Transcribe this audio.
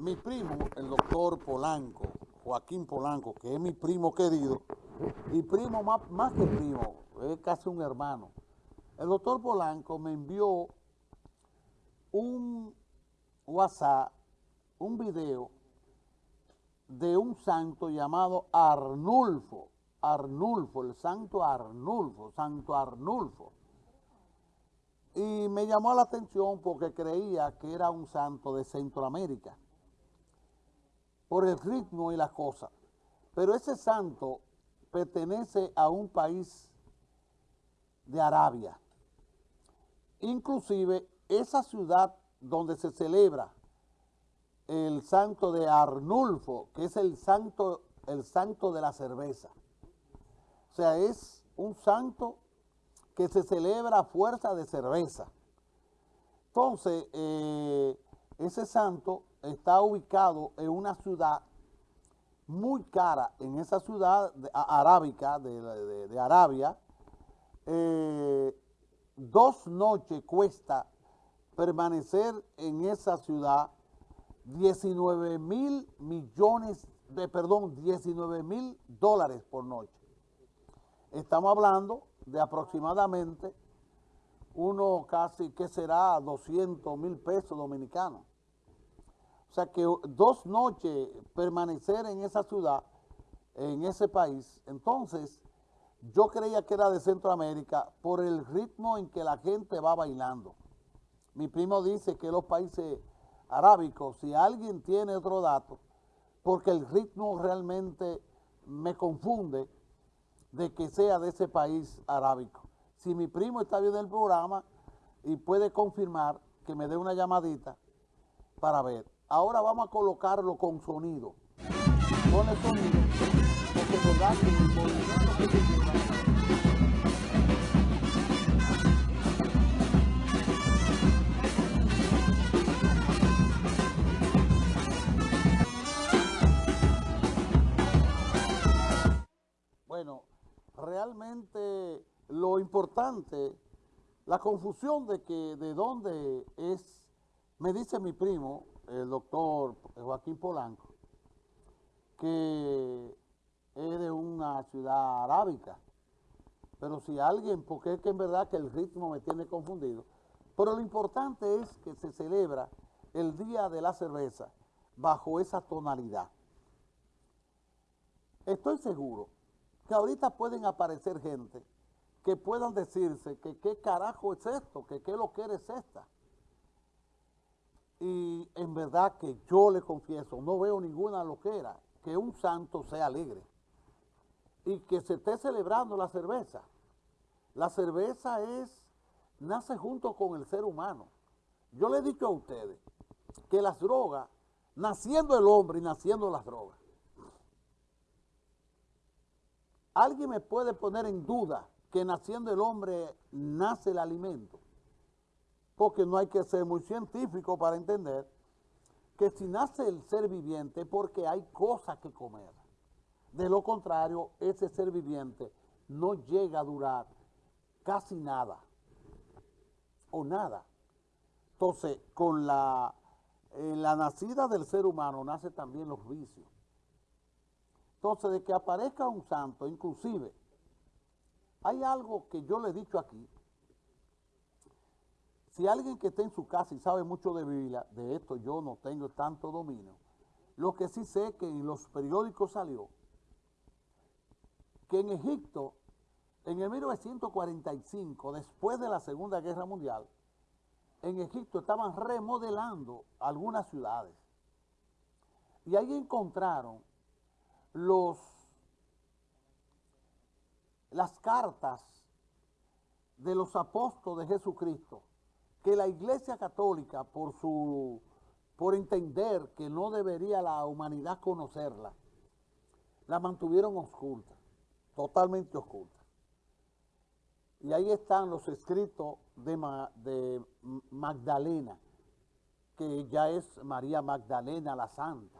mi primo, el doctor Polanco, Joaquín Polanco, que es mi primo querido, y primo más, más que primo, es casi un hermano. El doctor Polanco me envió un WhatsApp, un video de un santo llamado Arnulfo, Arnulfo, el santo Arnulfo, santo Arnulfo. Y me llamó la atención porque creía que era un santo de Centroamérica, por el ritmo y las cosas. Pero ese santo pertenece a un país de Arabia. Inclusive esa ciudad donde se celebra el santo de Arnulfo, que es el santo, el santo de la cerveza. O sea, es un santo que se celebra a fuerza de cerveza. Entonces, eh, ese santo está ubicado en una ciudad muy cara, en esa ciudad arábica de, Arabia, eh, dos noches cuesta permanecer en esa ciudad 19 mil millones de, perdón, 19 mil dólares por noche. Estamos hablando de aproximadamente uno casi, que será 200 mil pesos dominicanos. O sea que dos noches permanecer en esa ciudad, en ese país, entonces yo creía que era de Centroamérica por el ritmo en que la gente va bailando. Mi primo dice que los países arábico, si alguien tiene otro dato, porque el ritmo realmente me confunde de que sea de ese país arábico. Si mi primo está viendo el programa y puede confirmar, que me dé una llamadita para ver. Ahora vamos a colocarlo con sonido. El sonido, porque realmente lo importante, la confusión de que de dónde es, me dice mi primo, el doctor Joaquín Polanco, que es de una ciudad arábica. Pero si alguien, porque es que en verdad que el ritmo me tiene confundido, pero lo importante es que se celebra el Día de la Cerveza bajo esa tonalidad. Estoy seguro que ahorita pueden aparecer gente que puedan decirse que qué carajo es esto, que qué lo que es esta. En verdad que yo le confieso, no veo ninguna loquera que un santo sea alegre y que se esté celebrando la cerveza. La cerveza es, nace junto con el ser humano. Yo le he dicho a ustedes que las drogas, naciendo el hombre y naciendo las drogas, ¿Alguien me puede poner en duda que naciendo el hombre nace el alimento? Porque no hay que ser muy científico para entender que si nace el ser viviente porque hay cosas que comer. De lo contrario, ese ser viviente no llega a durar casi nada o nada. Entonces, con la, la nacida del ser humano nace también los vicios. Entonces, de que aparezca un santo, inclusive, hay algo que yo le he dicho aquí. Si alguien que está en su casa y sabe mucho de Biblia, de esto yo no tengo tanto dominio, lo que sí sé que en los periódicos salió que en Egipto, en el 1945, después de la Segunda Guerra Mundial, en Egipto estaban remodelando algunas ciudades. Y ahí encontraron los, las cartas de los apóstoles de Jesucristo, que la Iglesia Católica, por, su, por entender que no debería la humanidad conocerla, la mantuvieron oculta, totalmente oculta. Y ahí están los escritos de, de Magdalena, que ya es María Magdalena la Santa